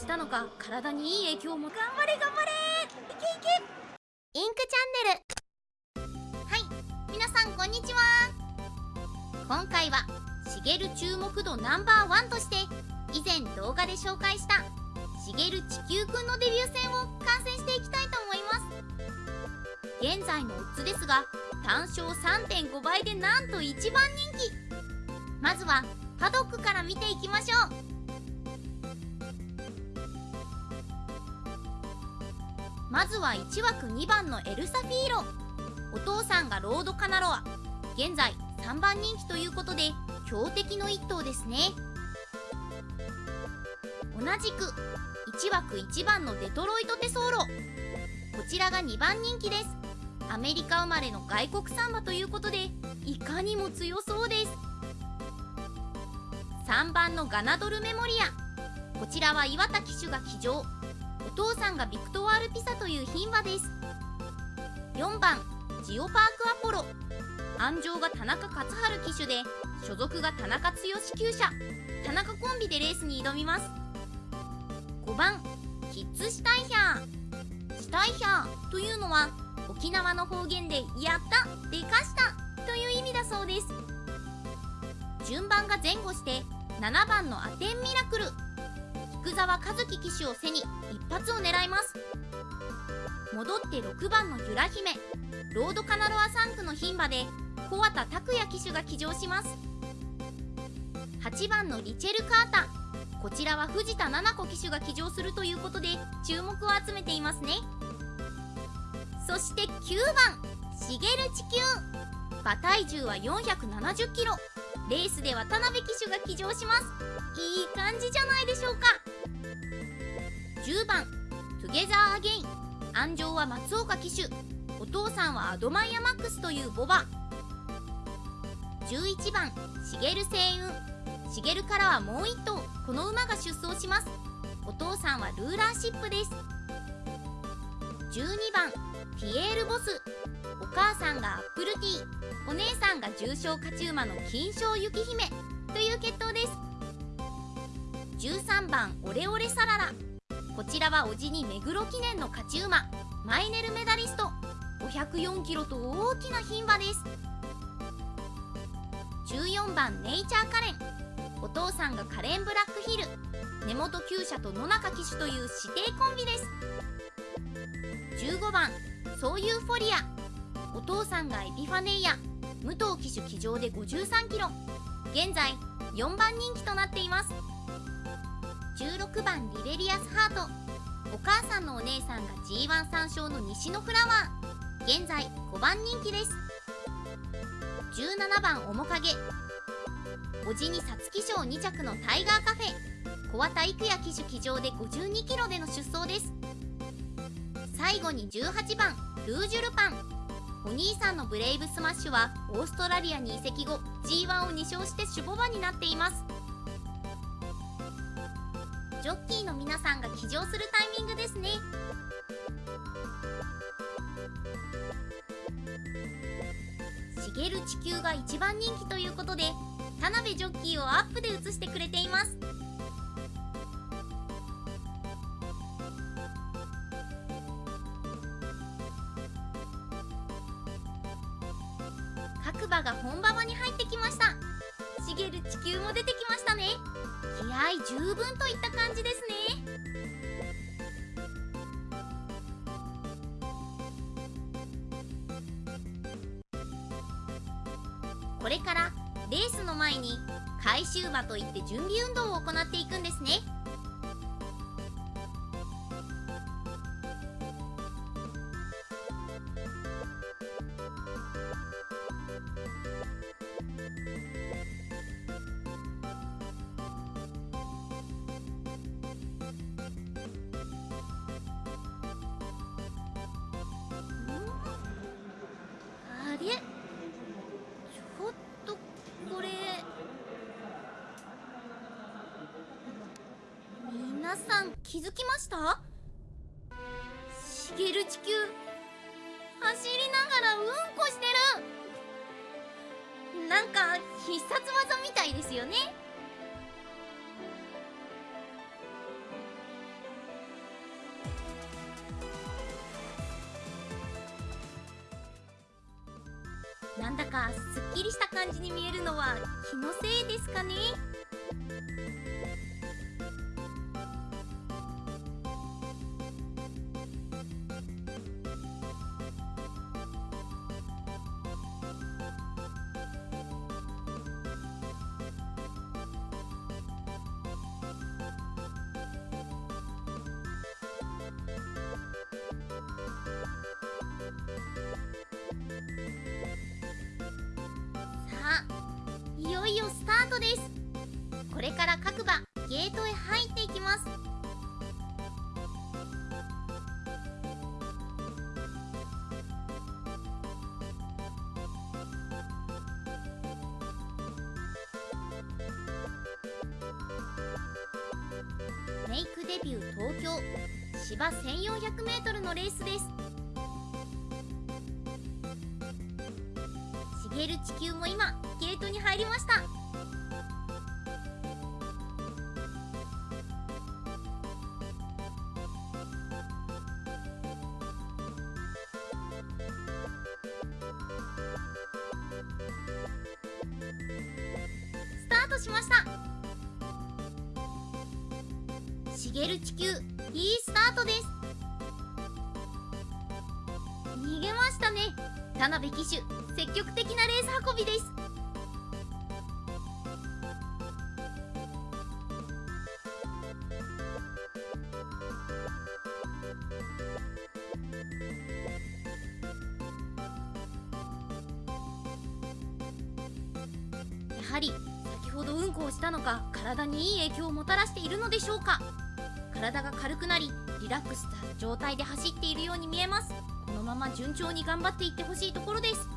したのか体にいい影響も。頑張れ頑張れ。いけいけインクチャンネル。はい皆さんこんにちは。今回はしげる注目度ナンバーワンとして以前動画で紹介したしげる地球くんのデビュー戦を観戦していきたいと思います。現在のオッズですが単勝3.5倍でなんと一番人気。まずはパドックから見ていきましょう。まずは1枠2番のエルサフィーロ。お父さんがロードカナロア。現在3番人気ということで強敵の1頭ですね。同じく1枠1番のデトロイトテソーロ。こちらが2番人気です。アメリカ生まれの外国サンバということでいかにも強そうです。3番のガナドルメモリア。こちらは岩田騎手が騎乗。お父さんがビクトワール・ピサという牝馬です。4番ジオパークアポロ。安城が田中勝春騎手で所属が田中剛厩舎。田中コンビでレースに挑みます。5番キッズシュタイヒャー。シュタイヒャーというのは沖縄の方言で「やった!」「でかした!」という意味だそうです。順番が前後して7番のアテンミラクル。福沢和樹騎手を背に一発を狙います。戻って6番のゆら姫ロードカナロア3区の牝馬で小畑拓也騎手が騎乗します。8番のリチェル・カータこちらは藤田七子騎手が騎乗するということで注目を集めていますね。そして9番シゲルチキュウ。馬体重は470キロ。レースでは田辺騎手が騎乗します。いい感じじゃないでしょうか。10番トゥゲザーアゲイン。鞍上は松岡騎手。お父さんはアドマイヤマックスというボバ。11番シゲルセイウン。シゲルからはもう1頭。この馬が出走します。お父さんはルーラーシップです。12番ピエールボス。お母さんがアップルティー。お姉さんが重賞勝ち馬の金賞雪姫。という決闘です。13番オレオレサララ。こちらは叔父に目黒記念の勝ち馬マイネルメダリスト。504キロと大きな牝馬です。14番ネイチャーカレン。お父さんがカレンブラックヒル。根本厩舎と野中騎手という指定コンビです。15番ソーユーフォリア。お父さんがエピファネイア。武藤騎手騎乗で53キロ。現在4番人気となっています。16番リベリアスハート。お母さんのお姉さんが G13 勝の西のフラワー。現在5番人気です。17番オモカゲ。おじに皐月賞2着のタイガーカフェ。木幡育也騎手騎乗で52キロでの出走です。最後に18番ルージュルパン。お兄さんのブレイブスマッシュはオーストラリアに移籍後 G1 を2勝して種牡馬になっています。ジョッキーの皆さんが騎乗するタイミングですね。しげる地球が一番人気ということで田辺ジョッキーをアップで映してくれています。各馬が本馬場に入ってきました。しげる地球も出てきましたね。気合十分といった感じですね。これからレースの前に回収馬といって準備運動を行っていくんですね。さん気づきました？しげる地球走りながらうんこしてる。なんか必殺技みたいですよね。なんだかすっきりした感じに見えるのは気のせいですかね？スタートです。これから各馬ゲートへ入っていきます。メイクデビュー東京芝 1400m のレースです。しげる地球も今トに入りました。スタートしました。しげる地球いいスタートです。逃げましたね。田辺騎手積極的なレース運びです。はり先ほどうんこをしたのか体にいい影響をもたらしているのでしょうか。体が軽くなりリラックスした状態で走っているように見えます。このまま順調に頑張っていってほしいところです。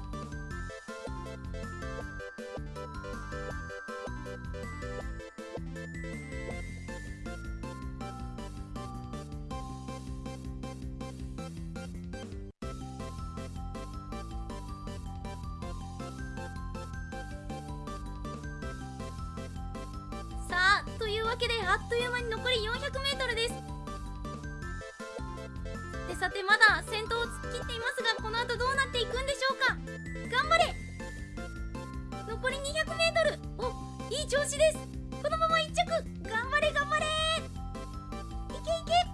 わけであっという間に残り 400m です。でさてまだ先頭を突っ切っていますがこの後どうなっていくんでしょうか。頑張れ。残り 200m おいい調子です。このまま1着。頑張れ頑張れ。いけいけ。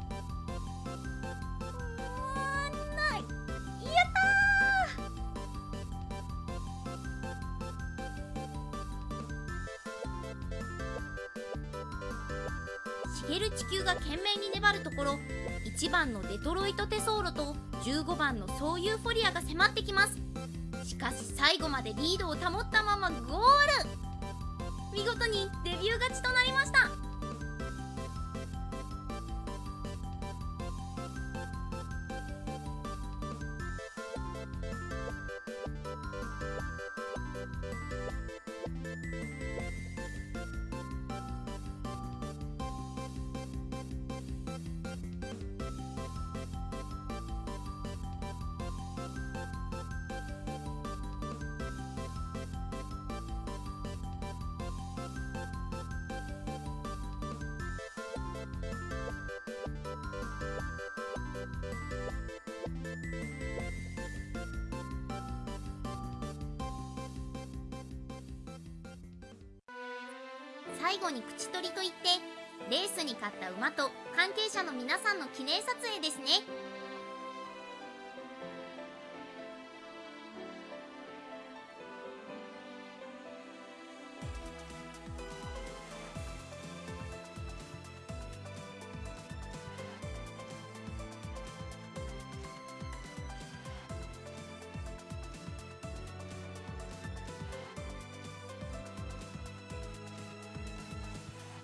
しげる地球が懸命に粘るところ1番のデトロイトテソーロと15番のソーユーフォリアが迫ってきます。しかし最後までリードを保ったままゴール。見事にデビュー勝ちとなりました。最後に口取りといってレースに勝った馬と関係者の皆さんの記念撮影ですね。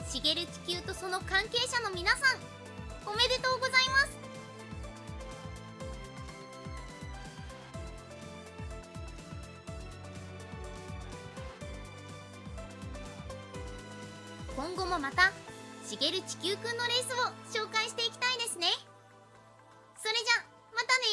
しげる地球とその関係者の皆さんおめでとうございます。今後もまたしげる地球くんのレースを紹介していきたいですね。それじゃまたね